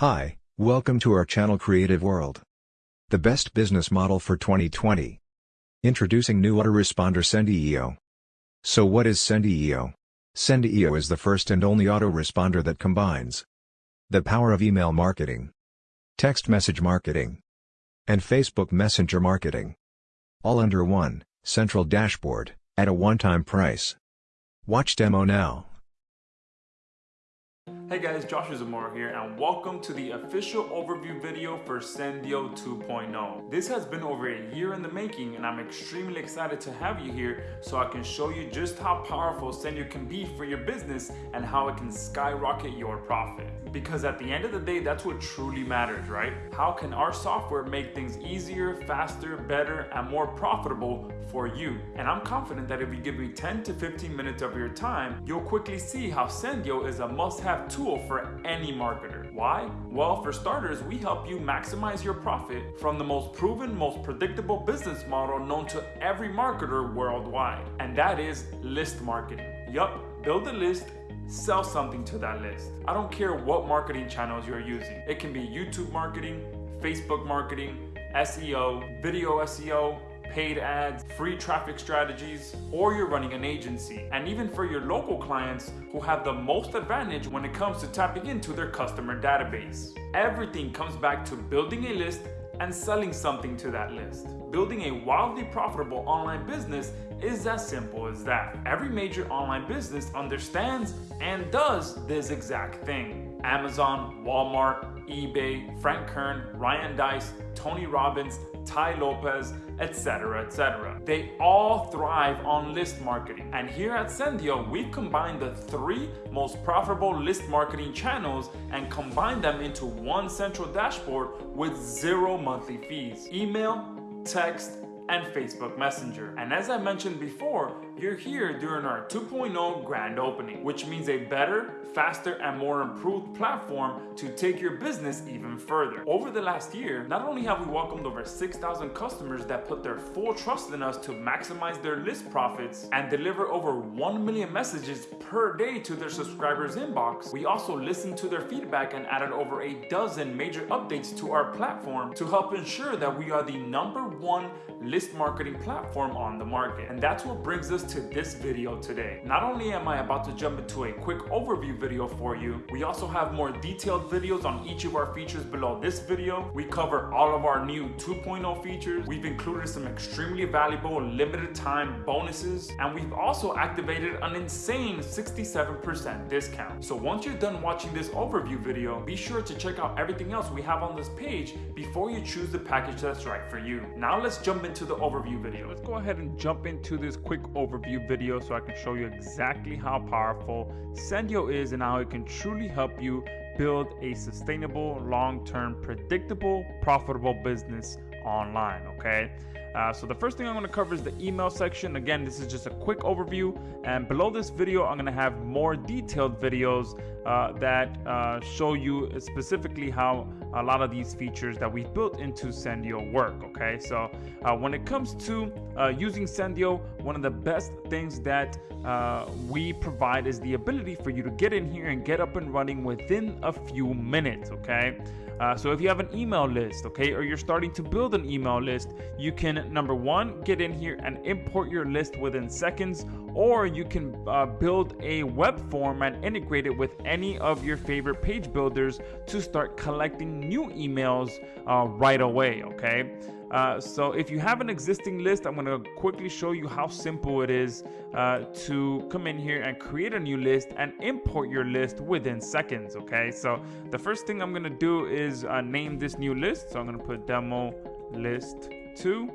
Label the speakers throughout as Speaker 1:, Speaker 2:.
Speaker 1: Hi, welcome to our channel Creative World. The best business model for 2020. Introducing new autoresponder Sendeo. So what is Sendeo? Sendeo is the first and only autoresponder that combines the power of email marketing, text message marketing, and Facebook Messenger marketing. All under one, central dashboard, at a one-time price. Watch demo now.
Speaker 2: Hey guys, Joshua Zamora here and welcome to the official overview video for Sendio 2.0. This has been over a year in the making and I'm extremely excited to have you here so I can show you just how powerful Sendio can be for your business and how it can skyrocket your profit. Because at the end of the day, that's what truly matters, right? How can our software make things easier, faster, better, and more profitable for you? And I'm confident that if you give me 10 to 15 minutes of your time, you'll quickly see how Sendio is a must-have tool for any marketer. Why? Well, for starters, we help you maximize your profit from the most proven, most predictable business model known to every marketer worldwide, and that is list marketing. Yup, build a list sell something to that list. I don't care what marketing channels you're using. It can be YouTube marketing, Facebook marketing, SEO, video SEO, paid ads, free traffic strategies, or you're running an agency. And even for your local clients who have the most advantage when it comes to tapping into their customer database. Everything comes back to building a list and selling something to that list. Building a wildly profitable online business is as simple as that. Every major online business understands and does this exact thing. Amazon, Walmart, eBay, Frank Kern, Ryan Deiss, Tony Robbins, Tai Lopez, etc., etc. They all thrive on list marketing. And here at Sendio, we've combined the three most profitable list marketing channels and combined them into one central dashboard with zero monthly fees. Email, text, and Facebook Messenger. And as I mentioned before, you're here during our 2.0 grand opening, which means a better, faster, and more improved platform to take your business even further. Over the last year, not only have we welcomed over 6,000 customers that put their full trust in us to maximize their list profits and deliver over 1 million messages per day to their subscribers inbox, we also listened to their feedback and added over a dozen major updates to our platform to help ensure that we are the number one list marketing platform on the market. And that's what brings us to this video today. Not only am I about to jump into a quick overview video for you, we also have more detailed videos on each of our features below this video. We cover all of our new 2.0 features. We've included some extremely valuable limited time bonuses, and we've also activated an insane 67% discount. So once you're done watching this overview video, be sure to check out everything else we have on this page before you choose the package that's right for you. Now let's jump into the overview video. Let's go ahead and jump into this quick overview video so I can show you exactly how powerful Sendio is and how it can truly help you build a sustainable, long-term, predictable, profitable business online, okay? Uh, so the first thing I'm going to cover is the email section. Again, this is just a quick overview. And below this video, I'm going to have more detailed videos uh, that uh, show you specifically how a lot of these features that we've built into Sendio work. Okay, so uh, when it comes to uh, using Sendio, one of the best things that uh, we provide is the ability for you to get in here and get up and running within a few minutes. Okay. Uh, so if you have an email list, okay, or you're starting to build an email list, you can number one get in here and import your list within seconds, or you can uh, build a web form and integrate it with any of your favorite page builders to start collecting new emails uh, right away. Okay. Uh, so if you have an existing list, I'm going to quickly show you how simple it is uh, to come in here and create a new list and import your list within seconds. Okay, so the first thing I'm going to do is uh, name this new list. So I'm going to put demo list 2.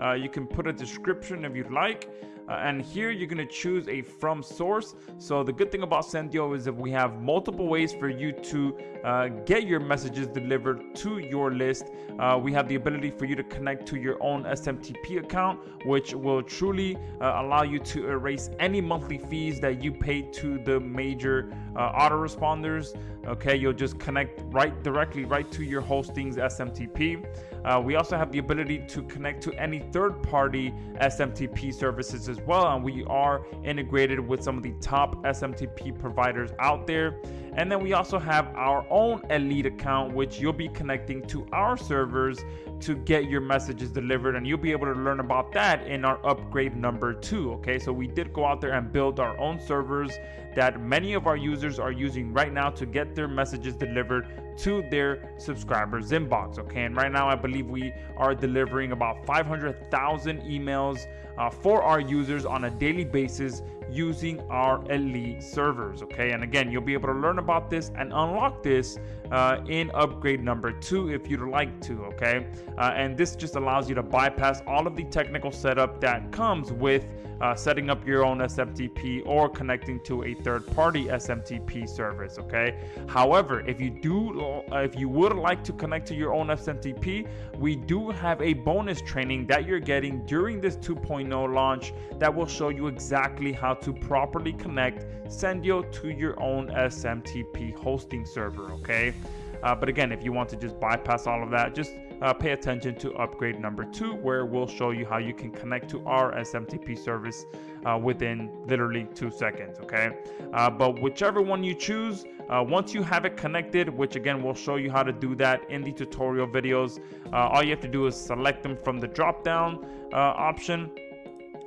Speaker 2: Uh, you can put a description if you'd like. Uh, and here you're going to choose a from source. So the good thing about Sendio is that we have multiple ways for you to uh, get your messages delivered to your list. Uh, we have the ability for you to connect to your own SMTP account, which will truly uh, allow you to erase any monthly fees that you pay to the major uh, autoresponders. Okay, you'll just connect right directly right to your hosting's SMTP. Uh, we also have the ability to connect to any third-party SMTP services as well. And we are integrated with some of the top SMTP providers out there. And then we also have our own Elite account, which you'll be connecting to our servers to get your messages delivered. And you'll be able to learn about that in our upgrade number two. Okay, so we did go out there and build our own servers that many of our users are using right now to get their messages delivered to their subscribers inbox okay and right now i believe we are delivering about 500000 emails uh, for our users on a daily basis using our elite servers okay and again you'll be able to learn about this and unlock this uh, in upgrade number two if you'd like to okay uh, and this just allows you to bypass all of the technical setup that comes with uh, setting up your own SMTP or connecting to a third-party SMTP service. Okay. However, if you do, uh, if you would like to connect to your own SMTP, we do have a bonus training that you're getting during this 2.0 launch that will show you exactly how to properly connect Sendio to your own SMTP hosting server. Okay. Uh, but again, if you want to just bypass all of that, just uh, pay attention to upgrade number two, where we'll show you how you can connect to our SMTP service uh, within literally two seconds. Okay, uh, but whichever one you choose, uh, once you have it connected, which again we'll show you how to do that in the tutorial videos, uh, all you have to do is select them from the drop down uh, option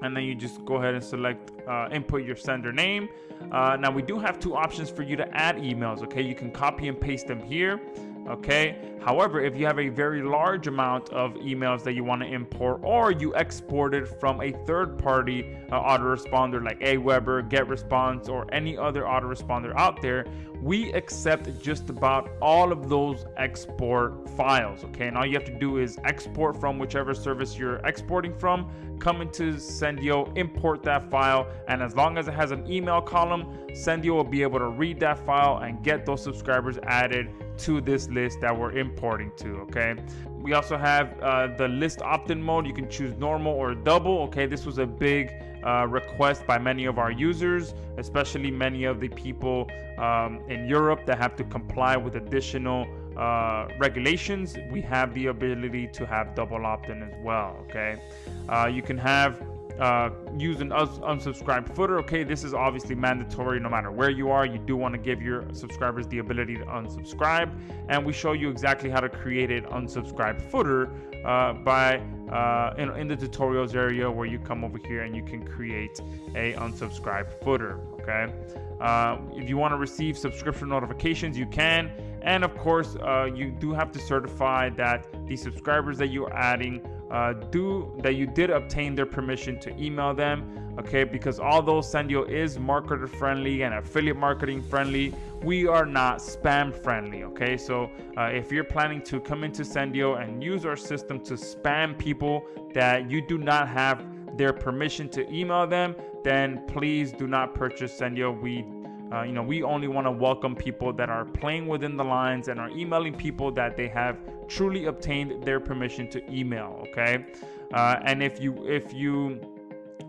Speaker 2: and then you just go ahead and select uh, input your sender name. Uh, now we do have two options for you to add emails okay? You can copy and paste them here okay? However if you have a very large amount of emails that you want to import or you export it from a third-party uh, autoresponder like aweber getresponse or any other autoresponder out there we accept just about all of those export files okay? And all you have to do is export from whichever service you're exporting from come into sendio import that file and as long as it has an email column sendio will be able to read that file and get those subscribers added to this list that we're importing to okay? We also have uh, the list opt-in mode. You can choose normal or double okay? This was a big uh, request by many of our users especially many of the people um, in Europe that have to comply with additional uh, regulations. We have the ability to have double opt-in as well okay? Uh, you can have uh, use an unsubscribe footer. Okay, this is obviously mandatory no matter where you are. You do want to give your subscribers the ability to unsubscribe, and we show you exactly how to create an unsubscribe footer uh, by uh, in, in, the tutorials area where you come over here and you can create a unsubscribe footer. Okay, uh, if you want to receive subscription notifications, you can. And of course, uh, you do have to certify that the subscribers that you're adding uh, do that you did obtain their permission to email them okay? Because although sendio is marketer friendly and affiliate marketing friendly we are not spam friendly okay? So uh, if you're planning to come into sendio and use our system to spam people that you do not have their permission to email them then please do not purchase sendio we uh, you know, we only want to welcome people that are playing within the lines and are emailing people that they have truly obtained their permission to email. Okay, uh, and if you if you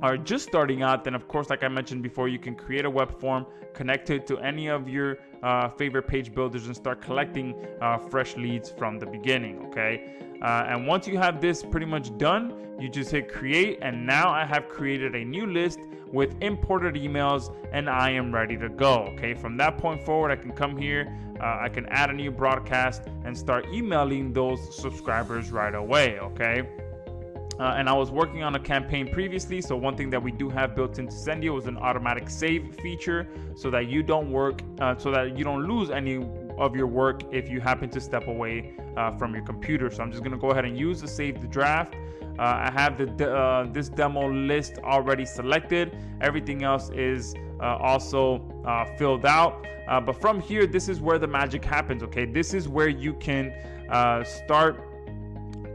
Speaker 2: are just starting out, then of course, like I mentioned before, you can create a web form, connect it to any of your uh, favorite page builders, and start collecting uh, fresh leads from the beginning. Okay, uh, and once you have this pretty much done, you just hit create, and now I have created a new list with imported emails, and I am ready to go. Okay, from that point forward, I can come here, uh, I can add a new broadcast, and start emailing those subscribers right away. Okay. Uh, and I was working on a campaign previously. So one thing that we do have built into Sendio is an automatic save feature, so that you don't work, uh, so that you don't lose any of your work if you happen to step away uh, from your computer. So I'm just gonna go ahead and use the save the draft. Uh, I have the uh, this demo list already selected. Everything else is uh, also filled out. but from here, this is where the magic happens. Okay, this is where you can start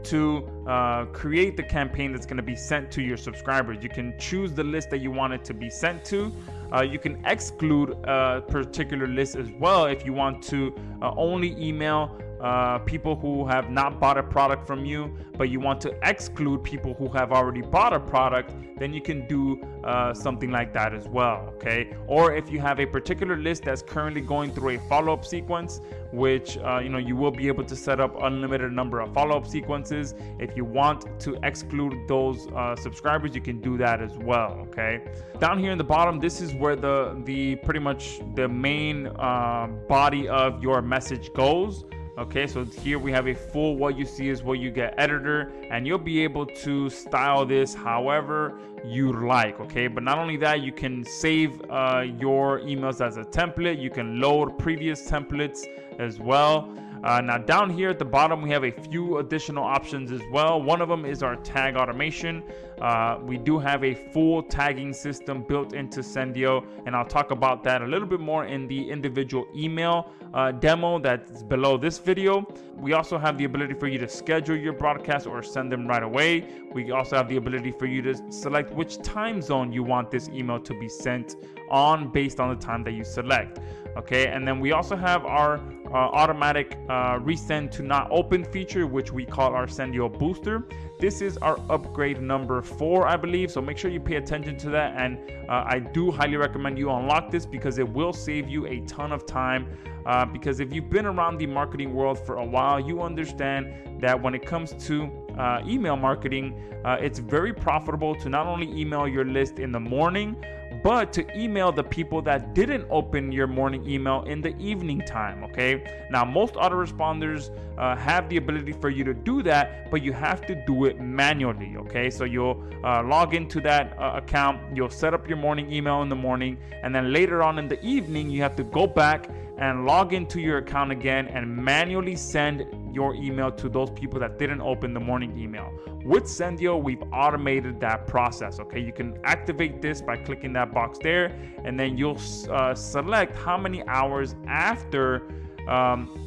Speaker 2: to uh, create the campaign that's going to be sent to your subscribers. You can choose the list that you want it to be sent to. Uh, you can exclude a particular list as well if you want to uh, only email uh, people who have not bought a product from you, but you want to exclude people who have already bought a product, then you can do uh, something like that as well. Okay. Or if you have a particular list that's currently going through a follow up sequence, which uh, you know you will be able to set up unlimited number of follow up sequences. If you want to exclude those uh, subscribers, you can do that as well. Okay. Down here in the bottom, this is where the the pretty much the main uh, body of your message goes okay so here we have a full what you see is what you get editor and you'll be able to style this however you like okay? But not only that you can save uh, your emails as a template. You can load previous templates as well uh, now down here at the bottom, we have a few additional options as well. One of them is our tag automation. Uh, we do have a full tagging system built into Sendio, and I'll talk about that a little bit more in the individual email uh, demo that's below this video. We also have the ability for you to schedule your broadcast or send them right away. We also have the ability for you to select which time zone you want this email to be sent on based on the time that you select okay and then we also have our automatic uh, resend to not open feature which we call our Sendio booster. This is our upgrade number four I believe so make sure you pay attention to that. And uh, I do highly recommend you unlock this because it will save you a ton of time uh, because if you've been around the marketing world for a while you understand that when it comes to uh, email marketing uh, it's very profitable to not only email your list in the morning but to email the people that didn't open your morning email in the evening time. Okay. Now, most autoresponders uh, have the ability for you to do that, but you have to do it manually. Okay. So you'll uh, log into that uh, account, you'll set up your morning email in the morning, and then later on in the evening, you have to go back and log into your account again and manually send your email to those people that didn't open the morning email. With Sendio, we've automated that process. Okay, you can activate this by clicking that box there, and then you'll uh, select how many hours after um,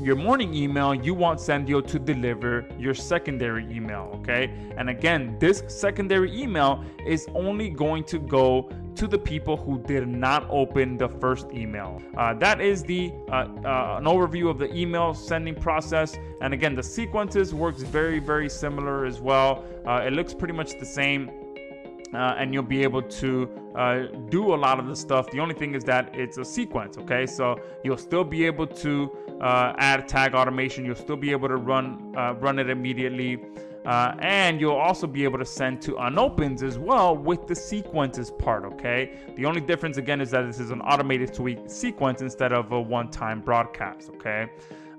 Speaker 2: your morning email, you want Sendio to deliver your secondary email, okay? And again, this secondary email is only going to go to the people who did not open the first email. Uh, that is the uh, uh, an overview of the email sending process. And again, the sequences works very, very similar as well. Uh, it looks pretty much the same uh, and you'll be able to uh, do a lot of the stuff. The only thing is that it's a sequence, okay? So you'll still be able to uh, add tag automation. You'll still be able to run run it immediately. Uh, and you'll also be able to send to unopens as well with the sequences part, okay? The only difference again is that this is an automated tweet sequence instead of a one-time broadcast, okay?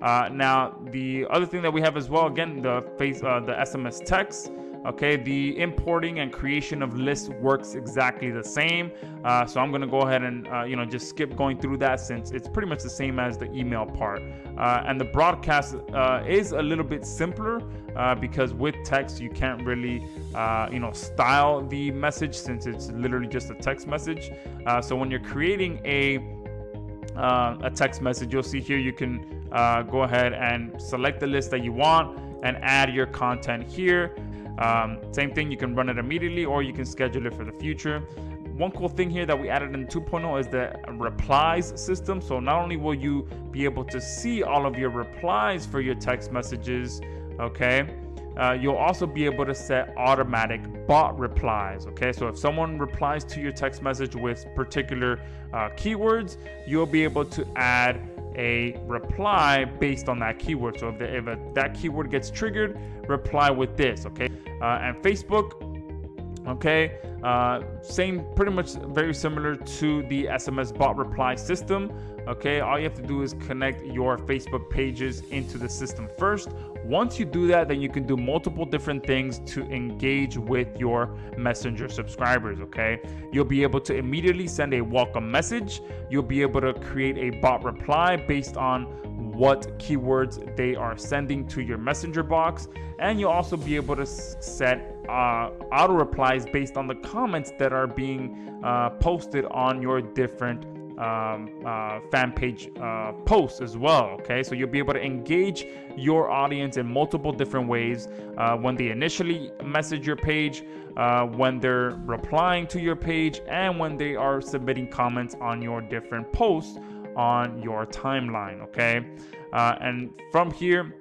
Speaker 2: Uh, now, the other thing that we have as well, again, the face, uh, the SMS text. Okay, the importing and creation of lists works exactly the same. Uh, so I'm gonna go ahead and uh, you know just skip going through that since it's pretty much the same as the email part. Uh, and the broadcast uh, is a little bit simpler uh, because with text you can't really uh, you know style the message since it's literally just a text message. so when you're creating a a text message, you'll see here you can go ahead and select the list that you want and add your content here. Um, same thing, you can run it immediately or you can schedule it for the future. One cool thing here that we added in 2.0 is the replies system. So not only will you be able to see all of your replies for your text messages, okay, uh, you'll also be able to set automatic bot replies. Okay, so if someone replies to your text message with particular uh, keywords, you'll be able to add a reply based on that keyword. So if, the, if a, that keyword gets triggered, reply with this, okay? Uh, and Facebook, okay, uh, same, pretty much very similar to the SMS bot reply system. Okay, all you have to do is connect your Facebook pages into the system first. Once you do that, then you can do multiple different things to engage with your messenger subscribers. Okay, you'll be able to immediately send a welcome message. You'll be able to create a bot reply based on what keywords they are sending to your messenger box and you'll also be able to set uh, auto replies based on the comments that are being uh, posted on your different um, uh, fan page uh, posts as well. Okay, so you'll be able to engage your audience in multiple different ways uh, when they initially message your page, uh, when they're replying to your page, and when they are submitting comments on your different posts on your timeline. Okay, Uh, and from here,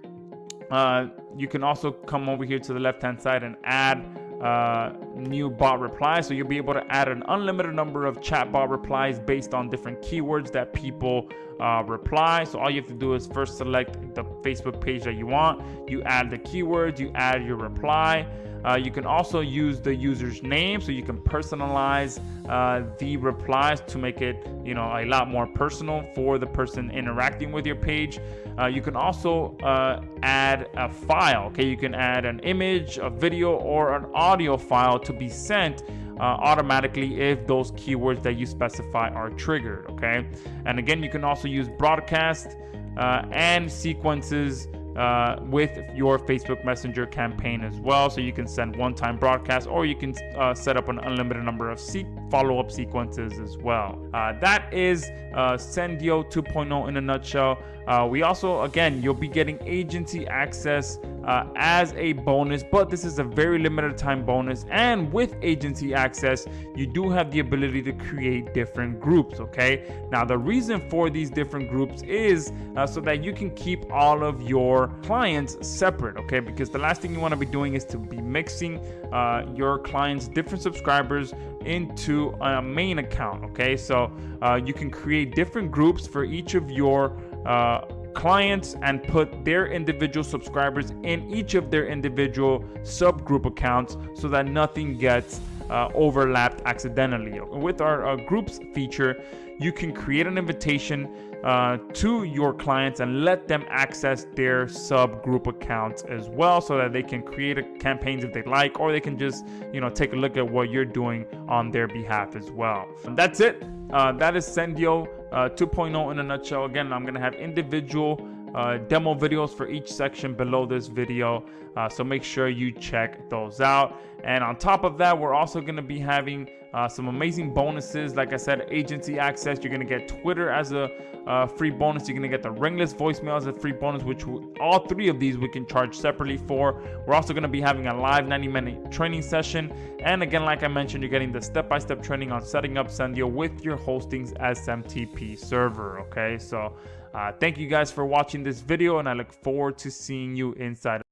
Speaker 2: uh, you can also come over here to the left hand side and add uh, new bot replies. So you'll be able to add an unlimited number of chatbot replies based on different keywords that people uh, reply. So all you have to do is first select the Facebook page that you want. You add the keywords, you add your reply. Uh, you can also use the user's name so you can personalize uh, the replies to make it you know a lot more personal for the person interacting with your page. Uh, you can also uh, add a file okay? You can add an image a video or an audio file to be sent uh, automatically if those keywords that you specify are triggered okay? And again you can also use broadcast uh, and sequences uh, with your Facebook Messenger campaign as well. So you can send one-time broadcasts or you can uh, set up an unlimited number of se- follow-up sequences as well. Uh, that is uh, Sendio 2.0 in a nutshell. Uh, we also, again, you'll be getting agency access uh, as a bonus, but this is a very limited time bonus. And with agency access, you do have the ability to create different groups. Okay. Now, the reason for these different groups is uh, so that you can keep all of your clients separate. Okay. Because the last thing you want to be doing is to be mixing uh, your clients' different subscribers into a main account. Okay. So uh, you can create different groups for each of your uh, clients and put their individual subscribers in each of their individual subgroup accounts so that nothing gets uh, overlapped accidentally. With our uh, groups feature, you can create an invitation uh, to your clients and let them access their subgroup accounts as well so that they can create campaigns if they like or they can just you know take a look at what you're doing on their behalf as well. And that's it. Uh, that is sendio uh, 2.0 in a nutshell. Again i'm gonna have individual uh, demo videos for each section below this video. Uh, so make sure you check those out. And on top of that, we're also going to be having uh, some amazing bonuses. Like I said, agency access. You're going to get Twitter as a uh, free bonus. You're going to get the ringless voicemail as a free bonus, which all three of these we can charge separately for. We're also going to be having a live 90 minute training session. And again, like I mentioned, you're getting the step by step training on setting up Sendio with your hosting's SMTP server. Okay, so uh, thank you guys for watching this video, and I look forward to seeing you inside.